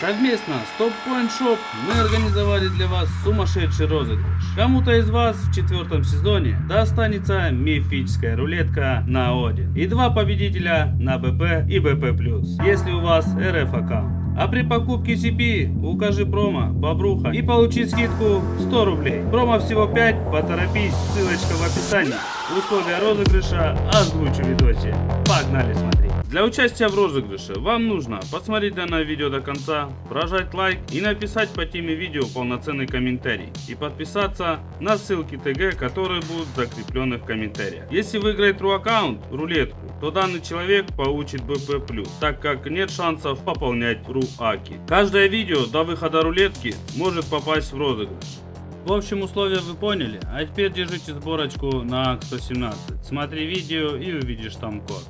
Совместно с Top Point Shop мы организовали для вас сумасшедший розыгрыш. Кому-то из вас в четвертом сезоне достанется мифическая рулетка на Один и два победителя на БП и БП+, если у вас РФ аккаунт. А при покупке CP укажи промо «Бобруха» и получи скидку 100 рублей. Промо всего 5, поторопись, ссылочка в описании. Условия розыгрыша озвучу в видосе. Погнали смотреть. Для участия в розыгрыше вам нужно посмотреть данное видео до конца, прожать лайк и написать по теме видео полноценный комментарий и подписаться на ссылки ТГ, которые будут закреплены в комментариях. Если выиграет ру аккаунт, рулетку, то данный человек получит БП+, так как нет шансов пополнять ру руаки. Каждое видео до выхода рулетки может попасть в розыгрыш. В общем, условия вы поняли, а теперь держите сборочку на 117. Смотри видео и увидишь там код.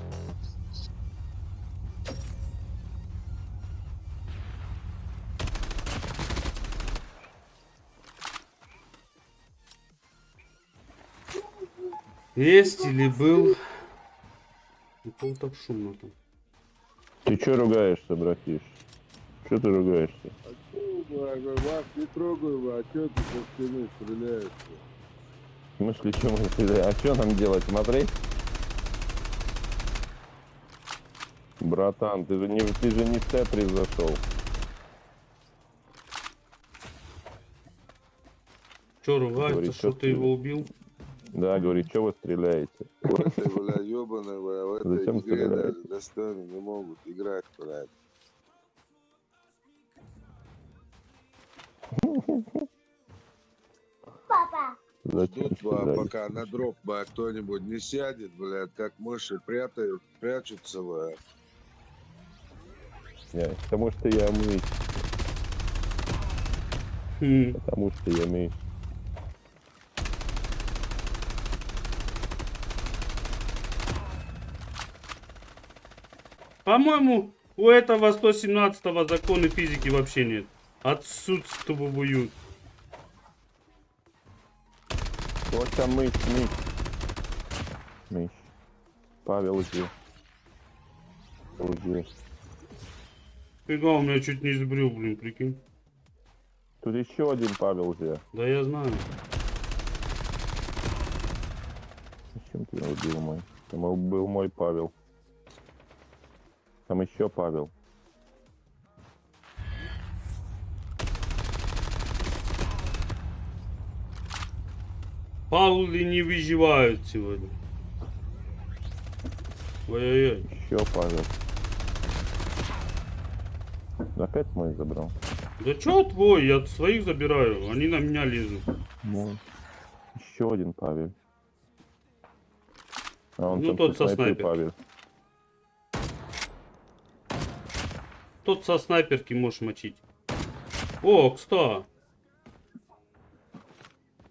Есть или был? Ну, так шумно там. Ты чё ругаешься, братиш? Чё ты ругаешься? говорю, вас не трогаю, вы, а что ты со стены стреляешь? Мы шли, чем мы стреляем? А что нам делать, смотреть? Братан, ты же не, ты же не в Тетрис зашел. Че, ругается, говорит, что, что ты его убил? Да, говорит, что вы стреляете? Вот ты, бля, ебаный, бля, в этой Зачем игре стреляете? даже достойны не могут играть, блядь. Папа. Зачем Тут, пока на дроп а, кто-нибудь не сядет, блядь, как мыши прятают, прячутся, блядь. Нет, потому что я мышь. Хм. Потому что я мышь. По-моему, у этого 117-го законы физики вообще нет отсутствуют. Вот там мышь, мышь. Мышь. Павел уже. Уже. Фига, у меня чуть не сбрил, блин, прикинь. Тут еще один Павел уже. Да я знаю. Зачем ты убил мой? Там был мой Павел. Там еще Павел. Паулы не выживают сегодня. Ой-ой-ой. Че, Павел? Опять мой забрал. Да что твой? Я своих забираю. Они на меня лезут. Ну, еще один Павел. А он ну, тот со снайпер. Павел. Тот со снайперки можешь мочить. О, кста.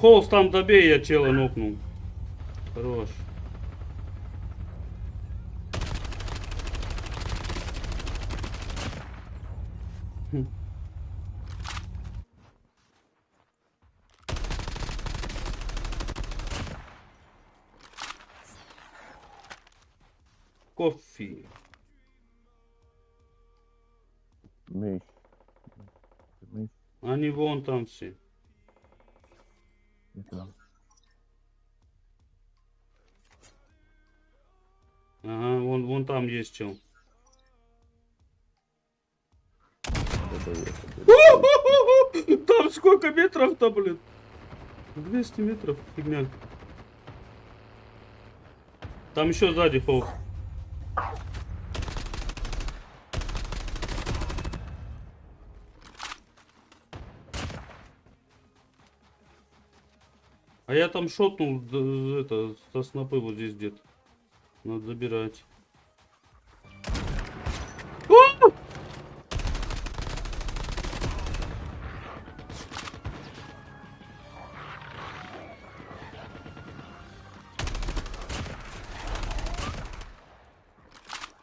Холст там добей, я чела нокнул. Хорош. Хм. Кофе. Месь. Месь. Они вон там все. Это... Ага, вон, вон там есть чел. Там сколько метров-то, блин? 200 метров, фигня. Там еще сзади полз. А я там шотнул это, со снопы вот здесь где-то. Надо забирать. А!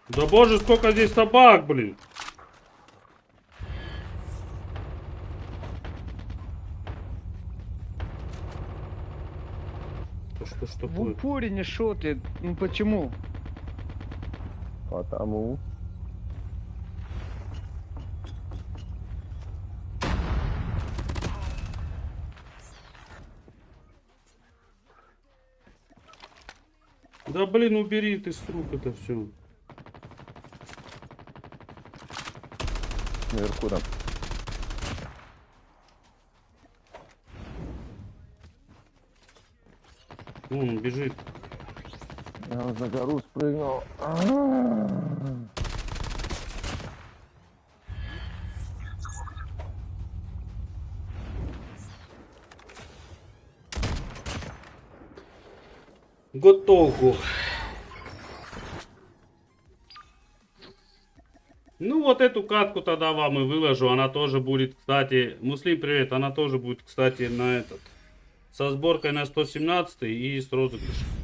Да боже, сколько здесь собак, блин. В упоре не шотает. Ну почему? Потому. Да блин, убери ты с рук это все. Наверху там. Вон он бежит. Я на гору спрыгнул. Готовку. Ну вот эту катку тогда вам и выложу. Она тоже будет, кстати, Муслим, привет. Она тоже будет, кстати, на этот. Со сборкой на 117 и с розыгрышем.